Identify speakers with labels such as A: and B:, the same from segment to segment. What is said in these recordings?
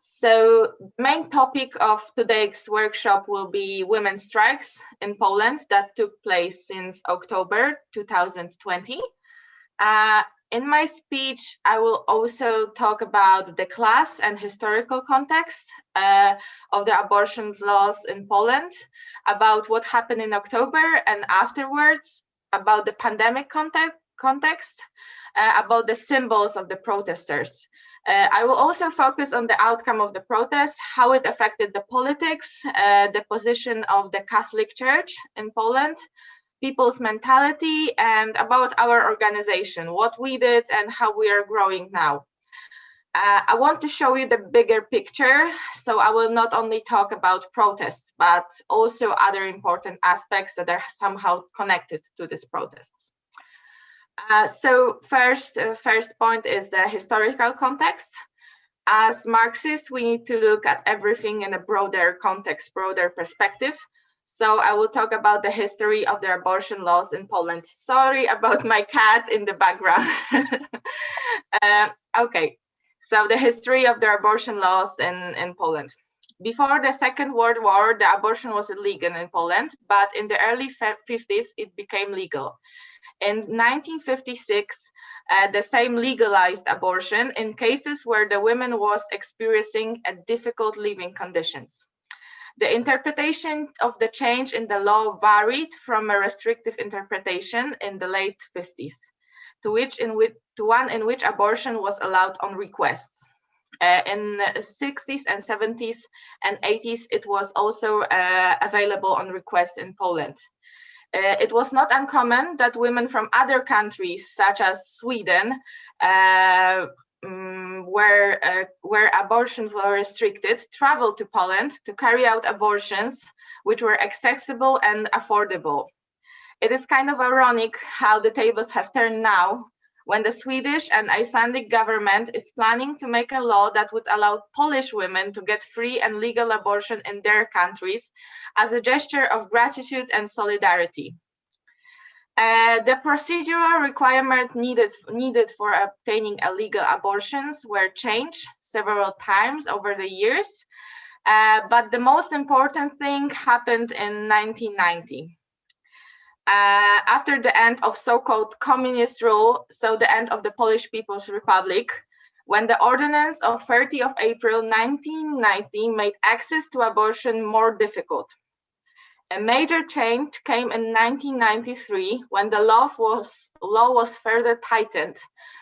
A: So main topic of today's workshop will be women's strikes in Poland that took place since October 2020. Uh, in my speech, I will also talk about the class and historical context uh, of the abortion laws in Poland, about what happened in October and afterwards, about the pandemic context, context uh, about the symbols of the protesters. Uh, I will also focus on the outcome of the protest, how it affected the politics, uh, the position of the Catholic Church in Poland, people's mentality, and about our organization, what we did and how we are growing now. Uh, I want to show you the bigger picture, so I will not only talk about protests, but also other important aspects that are somehow connected to these protests. Uh, so first, uh, first point is the historical context. As Marxists, we need to look at everything in a broader context, broader perspective. So I will talk about the history of the abortion laws in Poland. Sorry about my cat in the background. uh, okay, so the history of the abortion laws in, in Poland. Before the Second World War, the abortion was illegal in Poland, but in the early 50s, it became legal. In 1956, uh, the Sejm legalized abortion in cases where the woman was experiencing a difficult living conditions. The interpretation of the change in the law varied from a restrictive interpretation in the late 50s to which in which to one in which abortion was allowed on request. Uh, in the 60s and 70s and 80s, it was also uh, available on request in Poland. Uh, it was not uncommon that women from other countries, such as Sweden, uh, um, where, uh, where abortions were restricted, traveled to Poland to carry out abortions, which were accessible and affordable. It is kind of ironic how the tables have turned now when the Swedish and Icelandic government is planning to make a law that would allow Polish women to get free and legal abortion in their countries as a gesture of gratitude and solidarity. Uh, the procedural requirement needed, needed for obtaining illegal abortions were changed several times over the years, uh, but the most important thing happened in 1990 uh, after the end of so-called communist rule, so the end of the Polish People's Republic, when the ordinance of 30 of April 1990 made access to abortion more difficult. A major change came in 1993 when the law was, law was further tightened,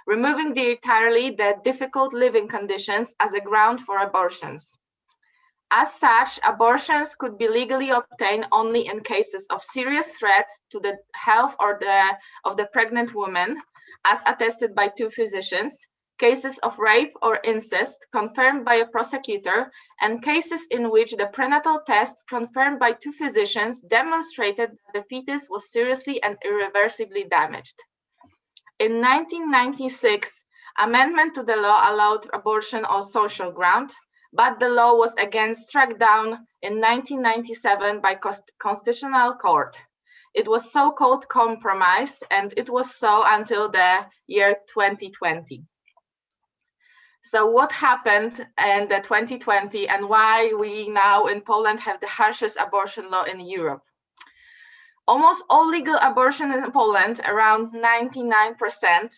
A: removing the entirely the difficult living conditions as a ground for abortions. As such, abortions could be legally obtained only in cases of serious threat to the health or the, of the pregnant woman, as attested by two physicians, cases of rape or incest confirmed by a prosecutor, and cases in which the prenatal test confirmed by two physicians demonstrated that the fetus was seriously and irreversibly damaged. In 1996, amendment to the law allowed abortion on social ground, but the law was again struck down in 1997 by Constitutional Court. It was so-called compromise, and it was so until the year 2020. So what happened in the 2020 and why we now in Poland have the harshest abortion law in Europe? Almost all legal abortion in Poland, around 99%,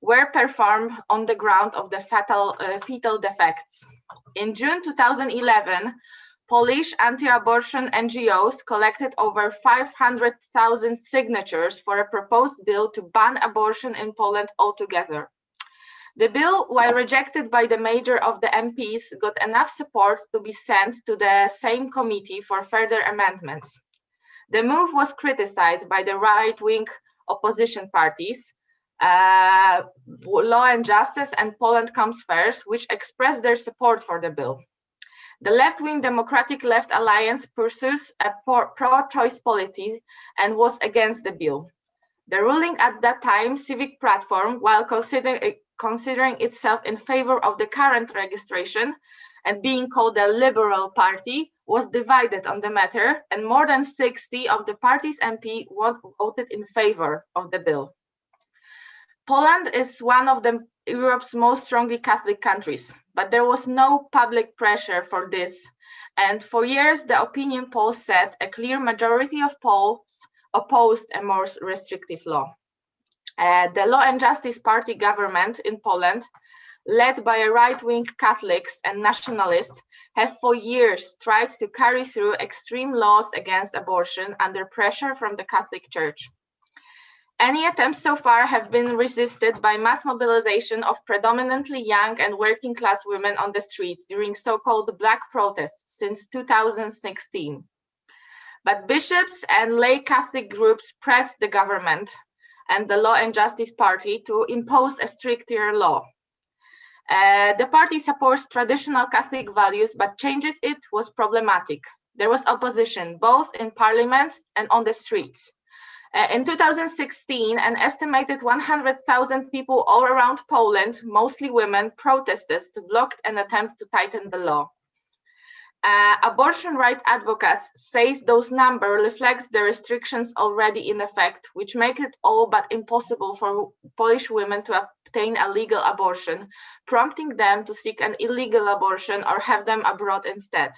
A: were performed on the ground of the fatal, uh, fetal defects. In June 2011, Polish anti-abortion NGOs collected over 500,000 signatures for a proposed bill to ban abortion in Poland altogether. The bill, while rejected by the major of the MPs, got enough support to be sent to the Sejm committee for further amendments. The move was criticized by the right-wing opposition parties, uh, Law and Justice and Poland Comes First, which expressed their support for the bill. The left-wing Democratic Left Alliance pursues a pro-choice policy and was against the bill. The ruling at that time, Civic Platform, while considering, considering itself in favor of the current registration and being called the Liberal Party, was divided on the matter, and more than 60 of the party's MP voted in favor of the bill. Poland is one of the Europe's most strongly Catholic countries, but there was no public pressure for this. And for years, the opinion polls said a clear majority of Poles opposed a more restrictive law. Uh, the Law and Justice Party government in Poland, led by a right-wing Catholics and nationalists, have for years tried to carry through extreme laws against abortion under pressure from the Catholic Church. Any attempts so far have been resisted by mass mobilization of predominantly young and working class women on the streets during so-called black protests since 2016. But bishops and lay Catholic groups pressed the government and the Law and Justice Party to impose a stricter law. Uh, the party supports traditional Catholic values, but changes it was problematic. There was opposition, both in parliament and on the streets. Uh, in 2016, an estimated 100,000 people all around Poland, mostly women, protested to block an attempt to tighten the law. Uh, abortion right advocates say those numbers reflects the restrictions already in effect, which make it all but impossible for Polish women to obtain a legal abortion, prompting them to seek an illegal abortion or have them abroad instead.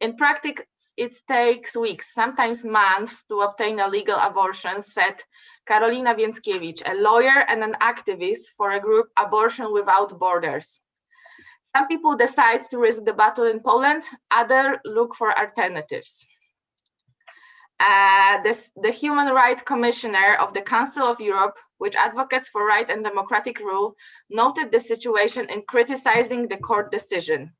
A: In practice, it takes weeks, sometimes months, to obtain a legal abortion, said Karolina Więckiewicz, a lawyer and an activist for a group Abortion Without Borders. Some people decide to risk the battle in Poland, others look for alternatives. Uh, this, the Human Rights Commissioner of the Council of Europe, which advocates for right and democratic rule, noted the situation in criticizing the court decision.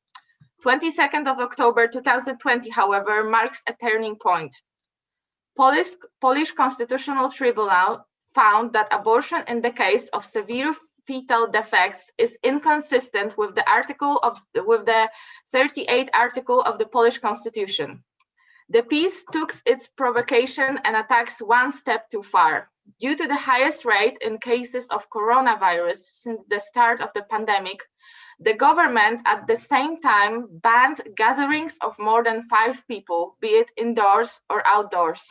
A: 22nd of October 2020, however, marks a turning point. Polish, Polish Constitutional Tribunal found that abortion in the case of severe fetal defects is inconsistent with the article of with the 38th article of the Polish Constitution. The PiS took its provocation and attacks one step too far. Due to the highest rate in cases of coronavirus since the start of the pandemic, the government at the same time banned gatherings of more than five people, be it indoors or outdoors.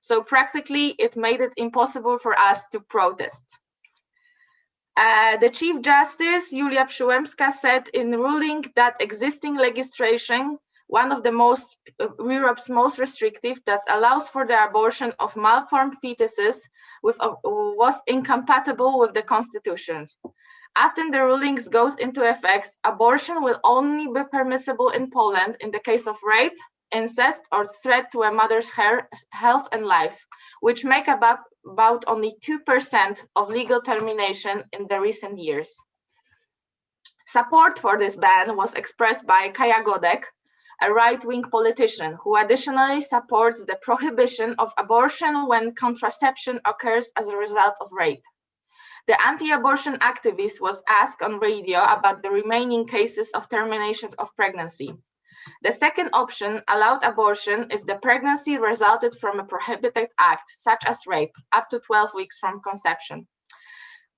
A: So practically it made it impossible for us to protest. Uh, the Chief Justice, Julia Przyłębska, said in ruling that existing legislation, one of the most, uh, Europe's most restrictive, that allows for the abortion of malformed fetuses with, uh, was incompatible with the constitutions. After the rulings goes into effect, abortion will only be permissible in Poland in the case of rape, incest, or threat to a mother's health and life, which make about, about only 2% of legal termination in the recent years. Support for this ban was expressed by Kaja Godek, a right-wing politician who additionally supports the prohibition of abortion when contraception occurs as a result of rape. The anti-abortion activist was asked on radio about the remaining cases of termination of pregnancy. The second option allowed abortion if the pregnancy resulted from a prohibited act, such as rape, up to 12 weeks from conception.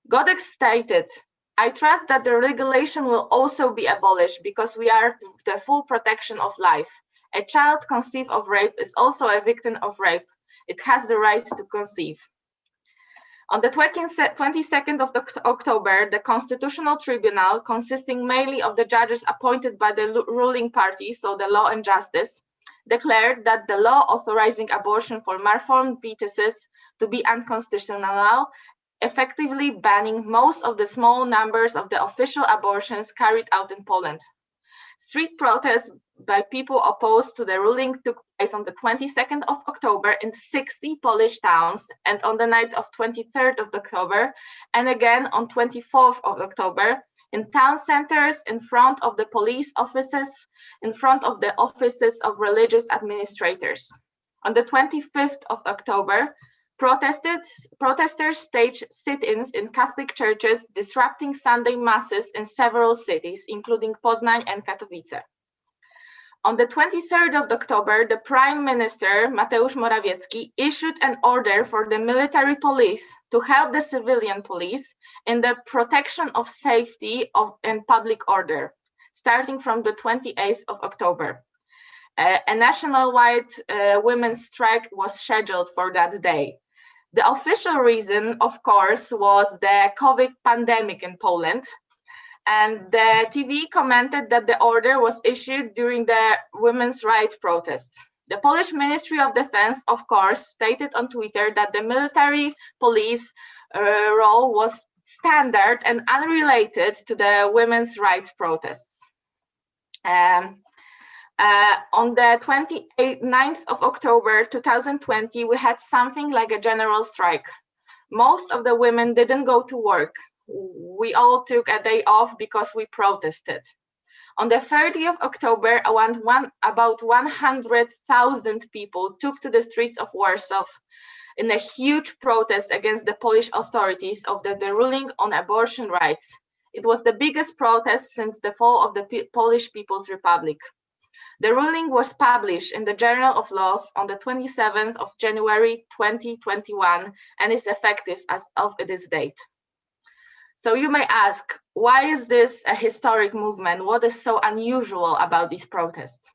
A: Godek stated, I trust that the regulation will also be abolished because we are the full protection of life. A child conceived of rape is also a victim of rape. It has the right to conceive. On the 22nd of October, the Constitutional Tribunal, consisting mainly of the judges appointed by the ruling party, so the Law and Justice, declared that the law authorizing abortion for malformed fetuses to be unconstitutional, effectively banning most of the small numbers of the official abortions carried out in Poland. Street protests by people opposed to the ruling took place on the 22nd of October in 60 Polish towns and on the night of 23rd of October and again on 24th of October in town centers, in front of the police offices, in front of the offices of religious administrators. On the 25th of October, protesters staged sit-ins in Catholic churches, disrupting Sunday masses in several cities, including Poznań and Katowice. On the 23rd of October, the Prime Minister, Mateusz Morawiecki, issued an order for the military police to help the civilian police in the protection of safety of, and public order, starting from the 28th of October. Uh, a nationwide uh, women's strike was scheduled for that day. The official reason, of course, was the COVID pandemic in Poland. And the TV commented that the order was issued during the women's rights protests. The Polish Ministry of Defense, of course, stated on Twitter that the military police uh, role was standard and unrelated to the women's rights protests. Um, uh, on the 29th of October 2020, we had something like a general strike. Most of the women didn't go to work. We all took a day off because we protested. On the 30th of October, one, about 100,000 people took to the streets of Warsaw in a huge protest against the Polish authorities of the, the ruling on abortion rights. It was the biggest protest since the fall of the P Polish People's Republic. The ruling was published in the Journal of Laws on the 27th of January 2021 and is effective as of this date. So you may ask, why is this a historic movement? What is so unusual about these protests?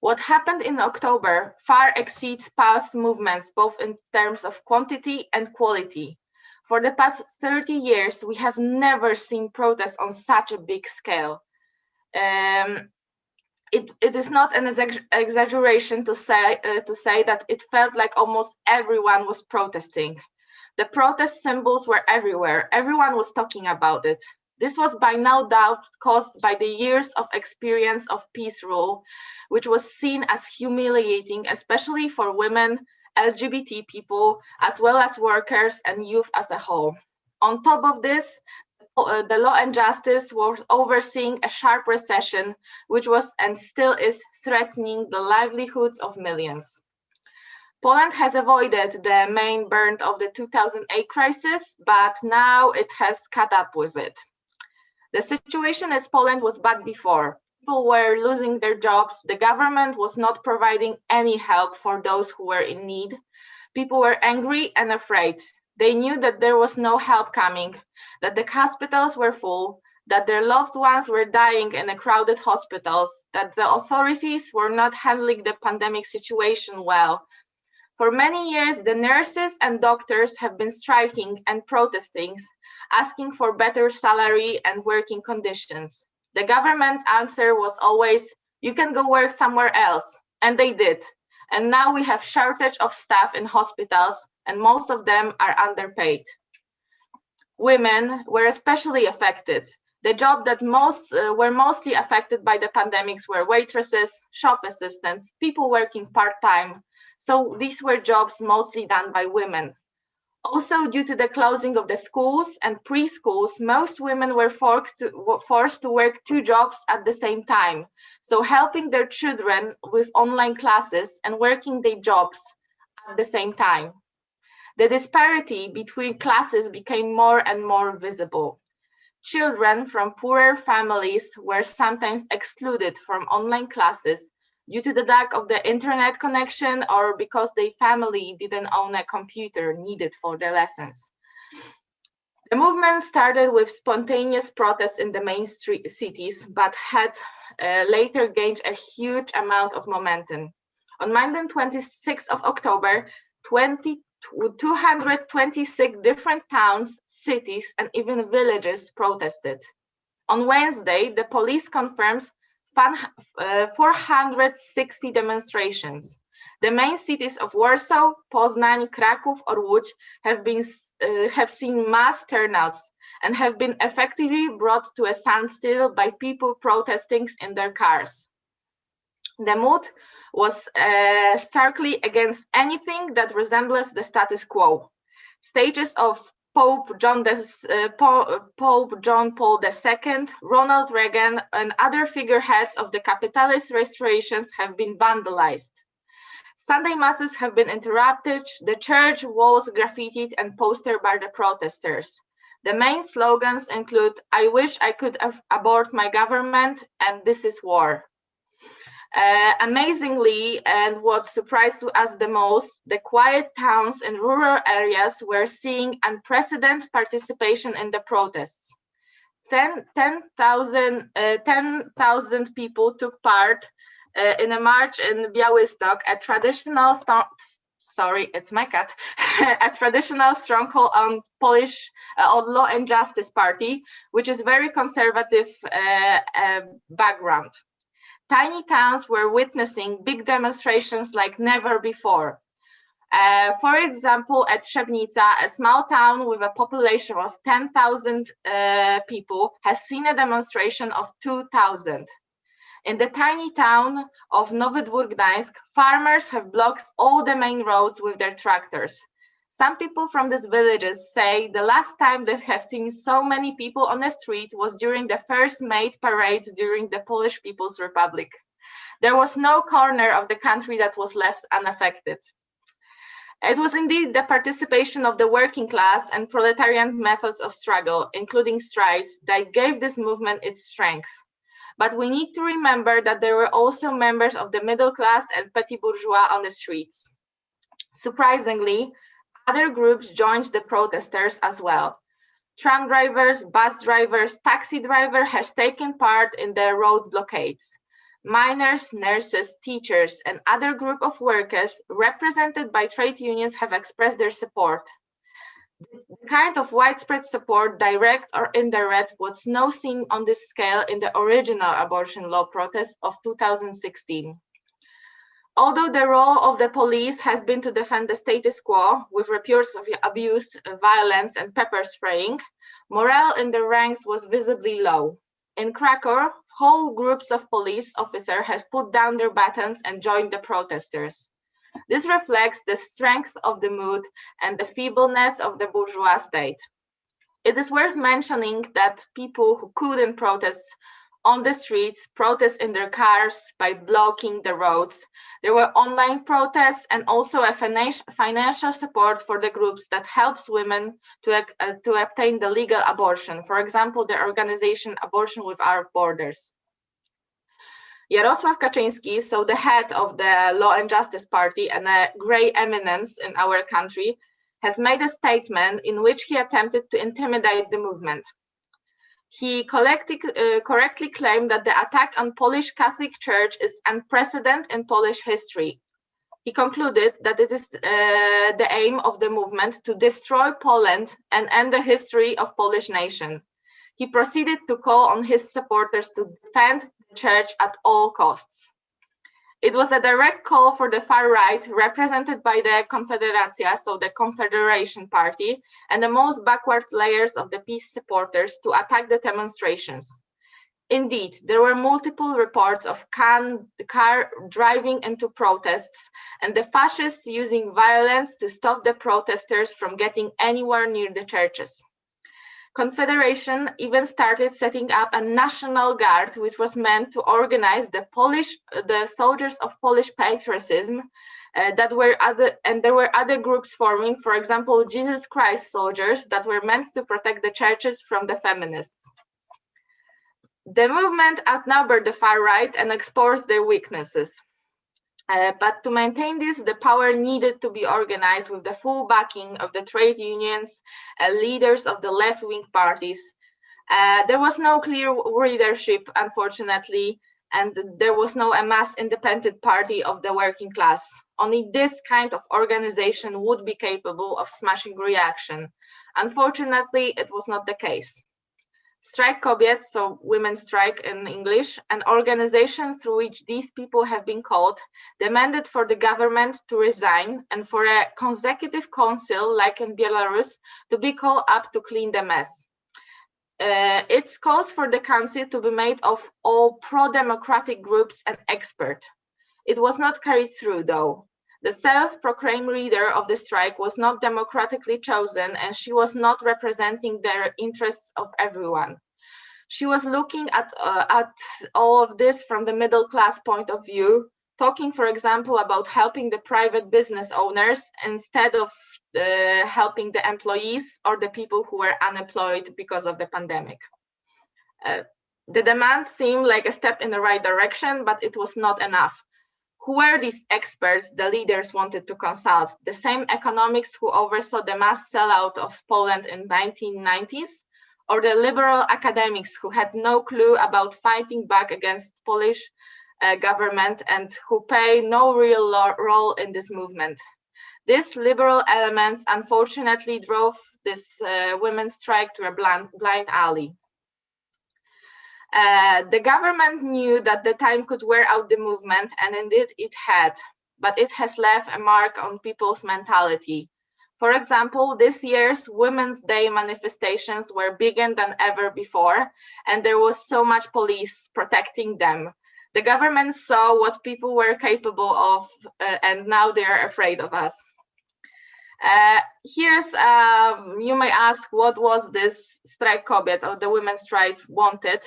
A: What happened in October far exceeds past movements, both in terms of quantity and quality. For the past 30 years, we have never seen protests on such a big scale. Um, it, it is not an exaggeration to say uh, to say that it felt like almost everyone was protesting. The protest symbols were everywhere. Everyone was talking about it. This was by no doubt caused by the years of experience of PiS rule, which was seen as humiliating, especially for women, LGBT people, as well as workers and youth as a whole. On top of this, uh, the law and justice was overseeing a sharp recession, which was and still is threatening the livelihoods of millions. Poland has avoided the main burn of the 2008 crisis, but now it has caught up with it. The situation in Poland was bad before. People were losing their jobs. The government was not providing any help for those who were in need. People were angry and afraid. They knew that there was no help coming, that the hospitals were full, that their loved ones were dying in the crowded hospitals, that the authorities were not handling the pandemic situation well. For many years, the nurses and doctors have been striking and protesting, asking for better salary and working conditions. The government answer was always, you can go work somewhere else. And they did. And now we have shortage of staff in hospitals and most of them are underpaid. Women were especially affected. The job that most uh, were mostly affected by the pandemics were waitresses, shop assistants, people working part-time. So these were jobs mostly done by women. Also, due to the closing of the schools and preschools, most women were forced to, forced to work two jobs at the same time. So helping their children with online classes and working their jobs at the same time the disparity between classes became more and more visible. Children from poorer families were sometimes excluded from online classes due to the lack of the internet connection or because their family didn't own a computer needed for their lessons. The movement started with spontaneous protests in the main street cities, but had uh, later gained a huge amount of momentum. On Monday, 26th of October, 20 226 different towns, cities, and even villages protested. On Wednesday, the police confirms 460 demonstrations. The main cities of Warsaw, Poznań, Kraków, or Łódź have been uh, have seen mass turnouts and have been effectively brought to a standstill by people protesting in their cars. The mood was uh, starkly against anything that resembles the status quo. Stages of Pope John, uh, Pope John Paul II, Ronald Reagan, and other figureheads of the capitalist restorations have been vandalized. Sunday masses have been interrupted, the church walls graffitied and posted by the protesters. The main slogans include, I wish I could abort my government and this is war. Uh, amazingly, and what surprised to us the most, the quiet towns and rural areas were seeing unprecedented participation in the protests. 10,000 10, uh, 10, people took part uh, in a march in Białystok, a traditional sorry, it's my cat, a traditional stronghold on Polish uh, on Law and Justice Party, which is very conservative uh, uh, background. Tiny towns were witnessing big demonstrations like never before. Uh, for example, at Trzebnica, a small town with a population of 10,000 uh, people has seen a demonstration of 2,000. In the tiny town of Nowy Dwór Gdańsk, farmers have blocked all the main roads with their tractors. Some people from these villages say the last time they have seen so many people on the street was during the first May parades during the Polish People's Republic. There was no corner of the country that was left unaffected. It was indeed the participation of the working class and proletarian methods of struggle, including strikes, that gave this movement its strength. But we need to remember that there were also members of the middle class and petit bourgeois on the streets. Surprisingly, other groups joined the protesters as well. Tram drivers, bus drivers, taxi driver has taken part in the road blockades miners, nurses, teachers, and other group of workers represented by trade unions have expressed their support. The kind of widespread support, direct or indirect, was no seen on this scale in the original abortion law protest of 2016. Although the role of the police has been to defend the status quo with reports of abuse, violence, and pepper spraying, morale in the ranks was visibly low. In Krakow, whole groups of police officers have put down their batons and joined the protesters. This reflects the strength of the mood and the feebleness of the bourgeois state. It is worth mentioning that people who couldn't protest on the streets, protest in their cars by blocking the roads. There were online protests and also a financial support for the groups that helps women to, uh, to obtain the legal abortion. For example, the organization Abortion Without Borders. Jarosław Kaczyński, so the head of the Law and Justice Party and a gray eminence in our country, has made a statement in which he attempted to intimidate the movement. He uh, correctly claimed that the attack on Polish Catholic Church is unprecedented in Polish history. He concluded that it is uh, the aim of the movement to destroy Poland and end the history of Polish nation. He proceeded to call on his supporters to defend the church at all costs. It was a direct call for the far right, represented by the Konfederacja, so the Confederation Party, and the most backward layers of the PiS supporters to attack the demonstrations. Indeed, there were multiple reports of can, car driving into protests and the fascists using violence to stop the protesters from getting anywhere near the churches. Confederation even started setting up a national guard, which was meant to organize the Polish, the soldiers of Polish patriotism uh, that were other, and there were other groups forming, for example, Jesus Christ soldiers that were meant to protect the churches from the feminists. The movement outnumbered the far right and exposed their weaknesses. Uh, but to maintain this, the power needed to be organized with the full backing of the trade unions and leaders of the left-wing parties. Uh, there was no clear leadership, unfortunately, and there was no a mass independent party of the working class. Only this kind of organization would be capable of smashing reaction. Unfortunately, it was not the case. Strajk Kobiet, so Women Strike in English, an organization through which these people have been called, demanded for the government to resign and for a consecutive council, like in Belarus, to be called up to clean the mess. Uh, it calls for the council to be made of all pro-democratic groups and experts. It was not carried through, though. The self-proclaimed leader of the strike was not democratically chosen and she was not representing the interests of everyone. She was looking at, uh, at all of this from the middle class point of view, talking, for example, about helping the private business owners instead of uh, helping the employees or the people who were unemployed because of the pandemic. Uh, the demands seemed like a step in the right direction, but it was not enough. Who were these experts the leaders wanted to consult? The same economics who oversaw the mass sellout of Poland in 1990s? Or the liberal academics who had no clue about fighting back against Polish uh, government and who play no real role in this movement? These liberal elements unfortunately drove this uh, women's strike to a blind, blind alley. Uh, the government knew that the time could wear out the movement, and indeed it had, but it has left a mark on people's mentality. For example, this year's Women's Day manifestations were bigger than ever before, and there was so much police protecting them. The government saw what people were capable of, uh, and now they are afraid of us. Uh, here's, um, you may ask, what was this Strajk Kobiet or the women's strike wanted?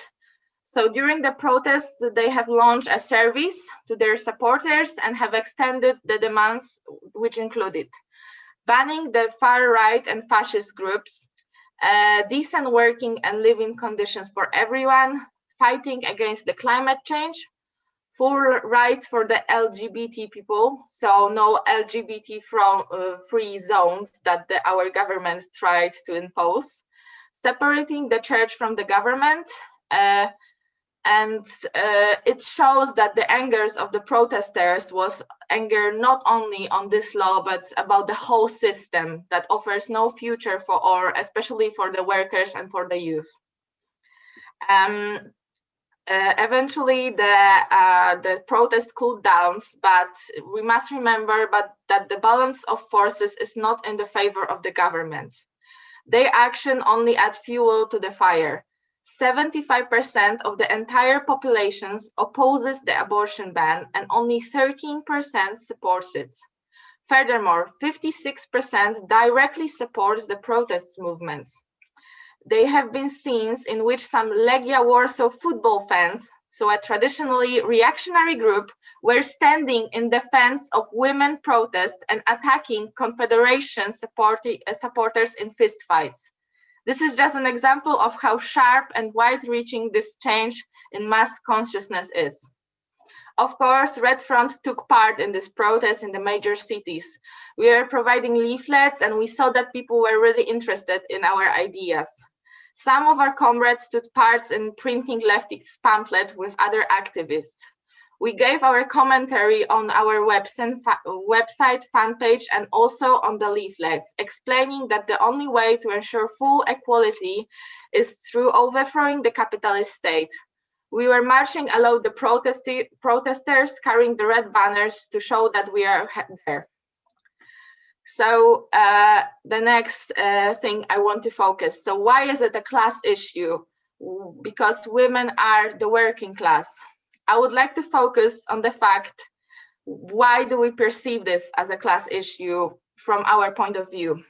A: So during the protests, they have launched a service to their supporters and have extended the demands, which included banning the far right and fascist groups, uh, decent working and living conditions for everyone, fighting against the climate change, full rights for the LGBT people, so no LGBT from, uh, free zones that the, our government tried to impose, separating the church from the government, uh, and uh, it shows that the angers of the protesters was anger not only on this law but about the whole system that offers no future for or especially for the workers and for the youth. Um, uh, eventually the uh, the protest cooled down but we must remember but that the balance of forces is not in the favor of the government. Their action only add fuel to the fire 75% of the entire population opposes the abortion ban and only 13% supports it. Furthermore, 56% directly supports the protest movements. There have been scenes in which some Legia Warsaw football fans, so a traditionally reactionary group, were standing in defense of women protests and attacking Confederation supporters in fistfights. This is just an example of how sharp and wide-reaching this change in mass consciousness is. Of course, Red Front took part in this protest in the major cities. We are providing leaflets and we saw that people were really interested in our ideas. Some of our comrades took part in printing leftist pamphlet with other activists. We gave our commentary on our website, fan page, and also on the leaflets, explaining that the only way to ensure full equality is through overthrowing the capitalist state. We were marching along the protesters carrying the red banners to show that we are there. So uh, the next uh, thing I want to focus. So why is it a class issue? Because women are the working class. I would like to focus on the fact, why do we perceive this as a class issue from our point of view?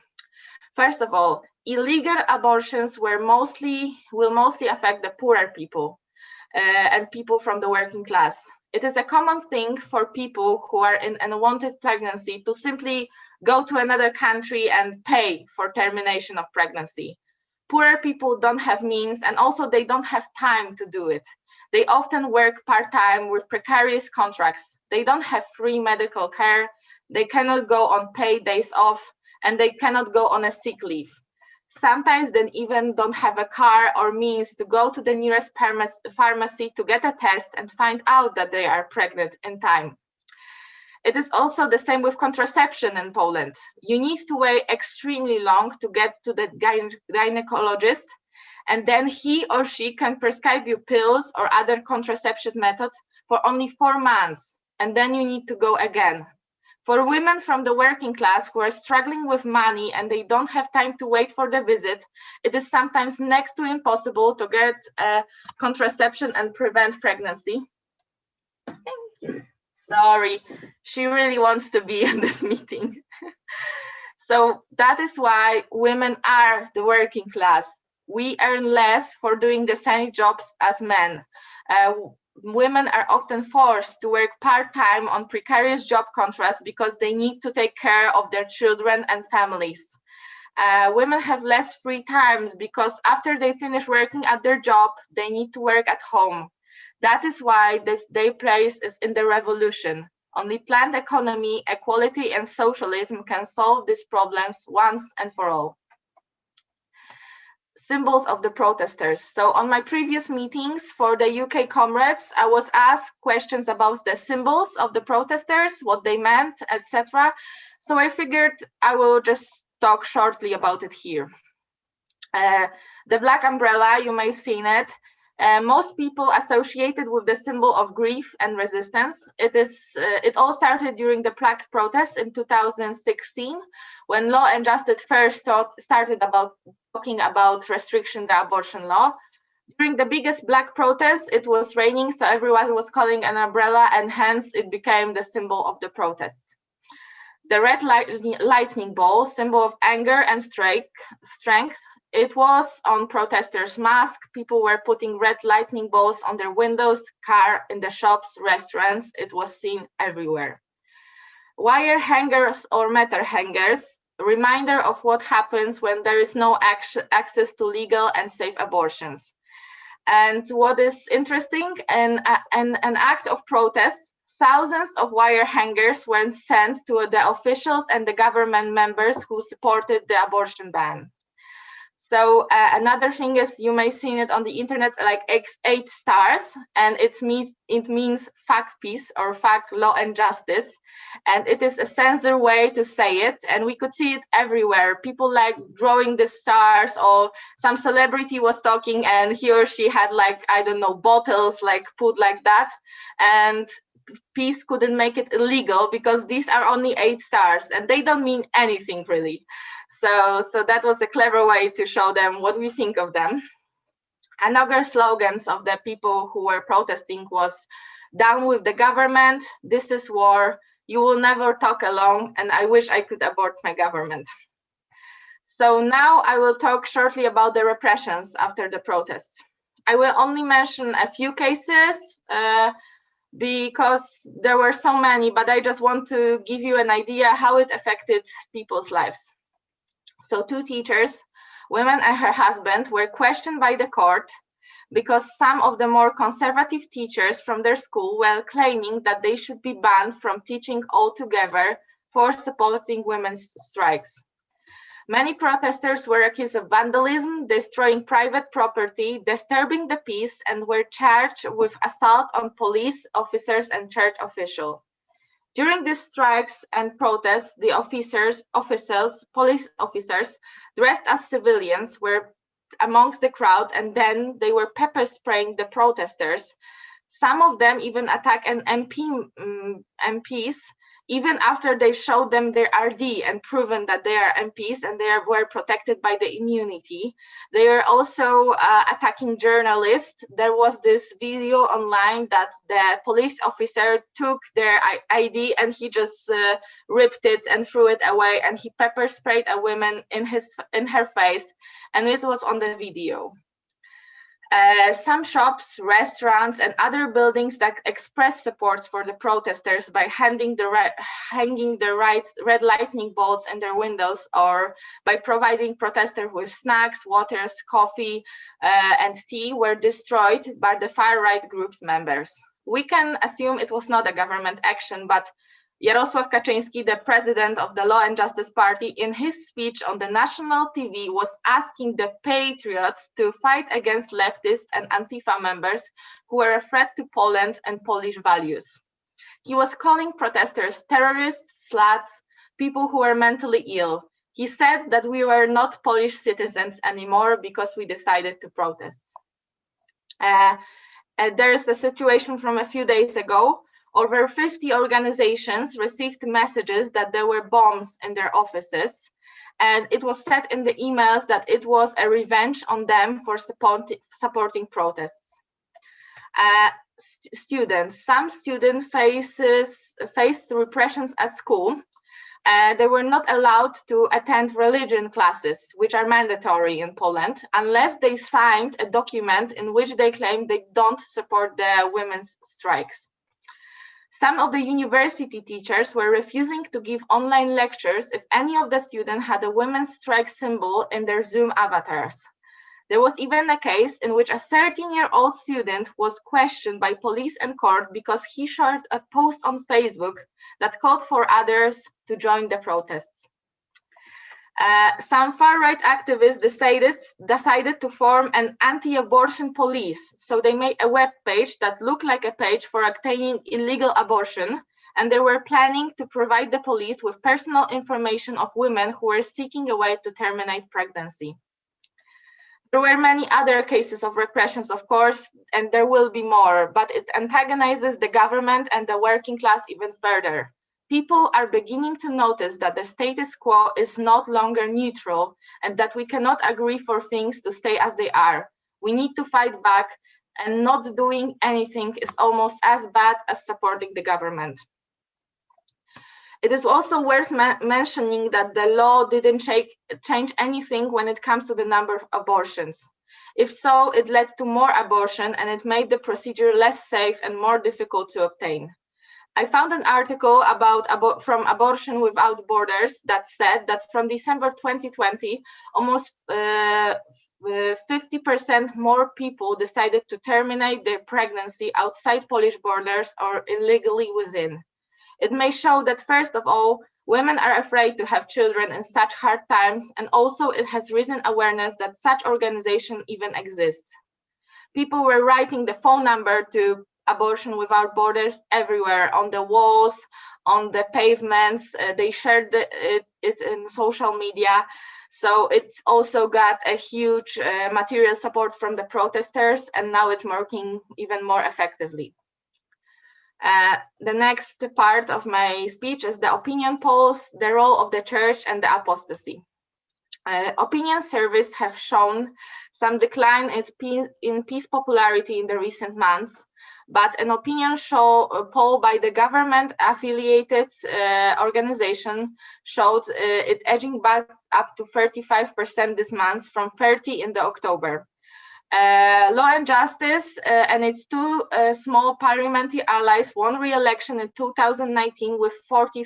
A: First of all, illegal abortions were mostly will mostly affect the poorer people uh, and people from the working class. It is a common thing for people who are in an unwanted pregnancy to simply go to another country and pay for termination of pregnancy. Poorer people don't have means and also they don't have time to do it. They often work part-time with precarious contracts. They don't have free medical care. They cannot go on paid days off and they cannot go on a sick leave. Sometimes they even don't have a car or means to go to the nearest pharmacy to get a test and find out that they are pregnant in time. It is also the same with contraception in Poland. You need to wait extremely long to get to the gynecologist and then he or she can prescribe you pills or other contraception methods for only four months, and then you need to go again. For women from the working class who are struggling with money and they don't have time to wait for the visit, it is sometimes next to impossible to get uh, contraception and prevent pregnancy. Sorry, she really wants to be in this meeting. so that is why women are the working class we earn less for doing the same jobs as men. Uh, women are often forced to work part-time on precarious job contracts because they need to take care of their children and families. Uh, women have less free times because after they finish working at their job, they need to work at home. That is why this day place is in the revolution. Only planned economy, equality, and socialism can solve these problems once and for all symbols of the protesters. So on my previous meetings for the UK comrades, I was asked questions about the symbols of the protesters, what they meant, etc. So I figured I will just talk shortly about it here. Uh, the black umbrella, you may seen it. Uh, most people associated with the symbol of grief and resistance. It is. Uh, it all started during the Prague protest in 2016, when Law and Justice first thought, started about talking about restriction the abortion law. During the biggest black protest, it was raining, so everyone was calling an umbrella, and hence it became the symbol of the protests. The red light, lightning ball, symbol of anger and strike, strength, it was on protesters' masks. People were putting red lightning bolts on their windows, car, in the shops, restaurants. It was seen everywhere. Wire hangers or metal hangers, reminder of what happens when there is no access to legal and safe abortions. And what is interesting, an, an, an act of protest, thousands of wire hangers were sent to the officials and the government members who supported the abortion ban. So uh, another thing is you may see it on the internet like X eight stars, and it means it means fuck PiS or fuck law and justice, and it is a censor way to say it, and we could see it everywhere. People like drawing the stars, or some celebrity was talking, and he or she had like I don't know bottles like put like that, and PiS couldn't make it illegal because these are only eight stars and they don't mean anything really. So, so that was a clever way to show them what we think of them. Another slogans of the people who were protesting was down with the government, this is war, you will never talk alone, and I wish I could abort my government. So now I will talk shortly about the repressions after the protests. I will only mention a few cases uh, because there were so many, but I just want to give you an idea how it affected people's lives. So two teachers, women and her husband, were questioned by the court because some of the more conservative teachers from their school were claiming that they should be banned from teaching altogether for supporting women's strikes. Many protesters were accused of vandalism, destroying private property, disturbing the peace, and were charged with assault on police officers and church officials. During these strikes and protests, the officers, officers, police officers dressed as civilians were amongst the crowd and then they were pepper spraying the protesters. Some of them even attacked an MP, um, mm, MPs even after they showed them their RD and proven that they are MPs and they were protected by the immunity. They are also uh, attacking journalists. There was this video online that the police officer took their ID and he just uh, ripped it and threw it away and he pepper sprayed a woman in his in her face and it was on the video. Uh, some shops, restaurants, and other buildings that express support for the protesters by handing the hanging the right red lightning bolts in their windows or by providing protesters with snacks, waters, coffee, uh, and tea were destroyed by the far-right group's members. We can assume it was not a government action, but Jarosław Kaczyński, the president of the Law and Justice Party, in his speech on the national TV was asking the patriots to fight against leftist and Antifa members who were a threat to Poland and Polish values. He was calling protesters terrorists, sluts, people who were mentally ill. He said that we were not Polish citizens anymore because we decided to protest. Uh, uh, there's a situation from a few days ago over 50 organizations received messages that there were bombs in their offices. And it was said in the emails that it was a revenge on them for support, supporting protests. Uh, st students, some students faces, faced repressions at school. Uh, they were not allowed to attend religion classes, which are mandatory in Poland, unless they signed a document in which they claim they don't support the women's strikes. Some of the university teachers were refusing to give online lectures if any of the students had a women's strike symbol in their Zoom avatars. There was even a case in which a 13-year-old student was questioned by police and court because he shared a post on Facebook that called for others to join the protests. Uh, some far-right activists decided, decided to form an anti-abortion police. So they made a web page that looked like a page for obtaining illegal abortion, and they were planning to provide the police with personal information of women who were seeking a way to terminate pregnancy. There were many other cases of repressions, of course, and there will be more, but it antagonizes the government and the working class even further. People are beginning to notice that the status quo is not longer neutral and that we cannot agree for things to stay as they are. We need to fight back and not doing anything is almost as bad as supporting the government. It is also worth mentioning that the law didn't change anything when it comes to the number of abortions. If so, it led to more abortion and it made the procedure less safe and more difficult to obtain. I found an article about abo from Abortion Without Borders that said that from December 2020, almost 50% uh, more people decided to terminate their pregnancy outside Polish borders or illegally within. It may show that first of all, women are afraid to have children in such hard times, and also it has risen awareness that such organization even exists. People were writing the phone number to Abortion Without Borders everywhere, on the walls, on the pavements, uh, they shared the, it, it, in social media. So it's also got a huge uh, material support from the protesters, and now it's working even more effectively. Uh, the next part of my speech is the opinion polls, the role of the church and the apostasy. Uh, opinion surveys have shown some decline in PiS, in PiS popularity in the recent months, but an opinion show, poll by the government affiliated uh, organization showed uh, it edging back up to 35% this month from 30 in the October. Uh, Law and Justice uh, and its two uh, small parliamentary allies won re-election in 2019 with 44%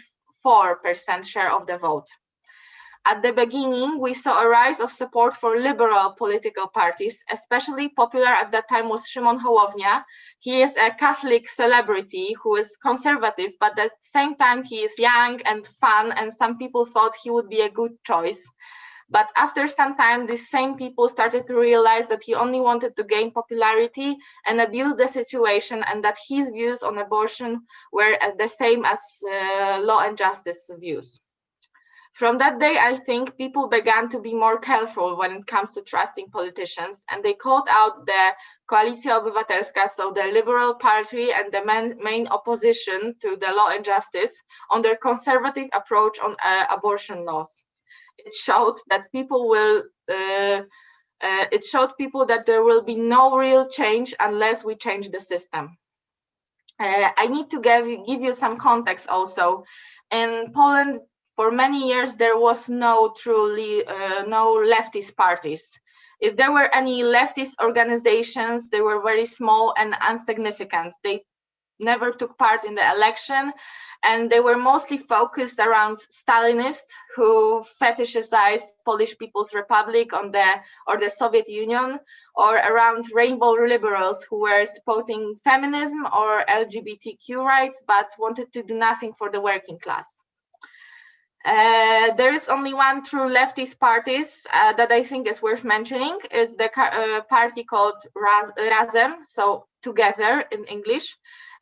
A: share of the vote. At the beginning, we saw a rise of support for liberal political parties, especially popular at that time was Szymon Hołownia. He is a Catholic celebrity who is conservative, but at the same time, he is young and fun, and some people thought he would be a good choice. But after some time, these same people started to realize that he only wanted to gain popularity and abuse the situation and that his views on abortion were the same as uh, law and justice views. From that day, I think people began to be more careful when it comes to trusting politicians, and they called out the Koalicja Obywatelska, so the Liberal Party and the main, main opposition to the law and justice, on their conservative approach on uh, abortion laws it showed that people will uh, uh, it showed people that there will be no real change unless we change the system. Uh, I need to give, give you some context also. In Poland, for many years, there was no truly, uh, no leftist parties. If there were any leftist organizations, they were very small and insignificant. They never took part in the election and they were mostly focused around Stalinists who fetishized Polish People's Republic on the or the Soviet Union, or around rainbow liberals who were supporting feminism or LGBTQ rights, but wanted to do nothing for the working class. Uh, there is only one true leftist parties uh, that I think is worth mentioning. It's the uh, party called Raz Razem, so together in English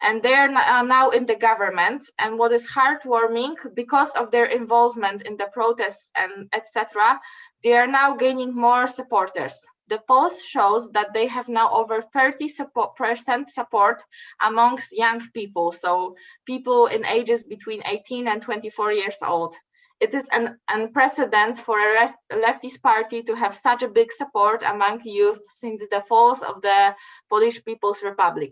A: and they are now in the government. And what is heartwarming, because of their involvement in the protests and etc., they are now gaining more supporters. The polls shows that they have now over 30% support, support amongst young people, so people in ages between 18 and 24 years old. It is an unprecedented for a leftist party to have such a big support among youth since the fall of the Polish People's Republic.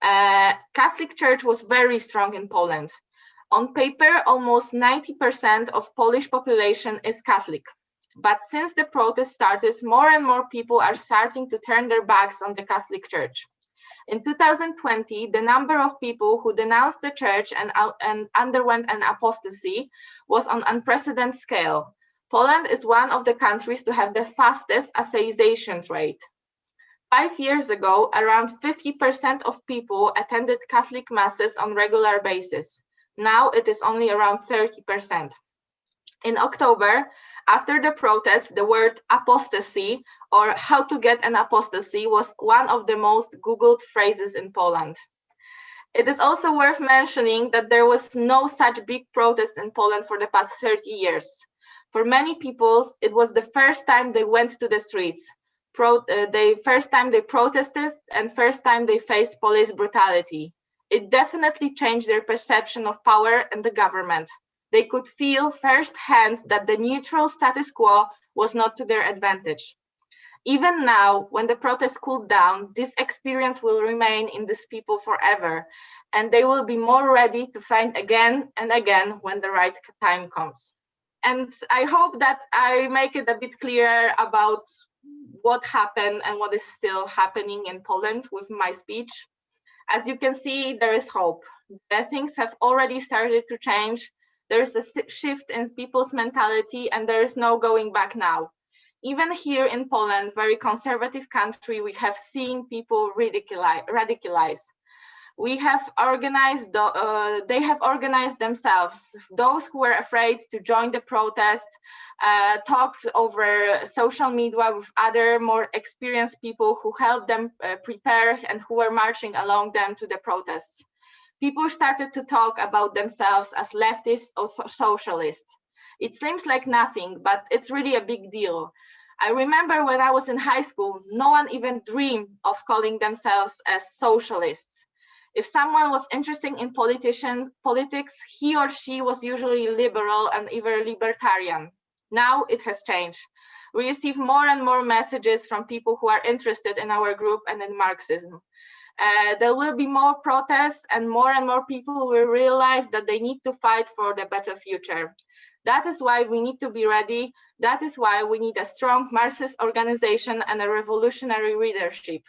A: Uh, Catholic Church was very strong in Poland. On paper, almost 90% of Polish population is Catholic. But since the protest started, more and more people are starting to turn their backs on the Catholic Church. In 2020, the number of people who denounced the church and, and underwent an apostasy was on unprecedented scale. Poland is one of the countries to have the fastest atheization rate. Five years ago, around 50% of people attended Catholic masses on regular basis. Now it is only around 30%. In October, after the protest, the word apostasy or how to get an apostasy was one of the most Googled phrases in Poland. It is also worth mentioning that there was no such big protest in Poland for the past 30 years. For many people, it was the first time they went to the streets. Pro, uh, they first time they protested and first time they faced police brutality. It definitely changed their perception of power and the government. They could feel firsthand that the neutral status quo was not to their advantage. Even now, when the protests cooled down, this experience will remain in these people forever, and they will be more ready to fight again and again when the right time comes. And I hope that I make it a bit clearer about what happened and what is still happening in Poland with my speech. As you can see, there is hope. The things have already started to change. There is a shift in people's mentality and there is no going back now even here in Poland, very conservative country, we have seen people ridiculize. radicalize. We have organized, uh, they have organized themselves. Those who were afraid to join the protest uh, talked over social media with other more experienced people who helped them uh, prepare and who were marching along them to the protests. People started to talk about themselves as leftists or so socialists. It seems like nothing, but it's really a big deal. I remember when I was in high school, no one even dreamed of calling themselves as socialists. If someone was interested in politicians, politics, he or she was usually liberal and even libertarian. Now it has changed. We receive more and more messages from people who are interested in our group and in Marxism. Uh, there will be more protests and more and more people will realize that they need to fight for the better future. That is why we need to be ready. That is why we need a strong Marxist organization and a revolutionary leadership.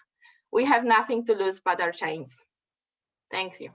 A: We have nothing to lose but our chains. Thank you.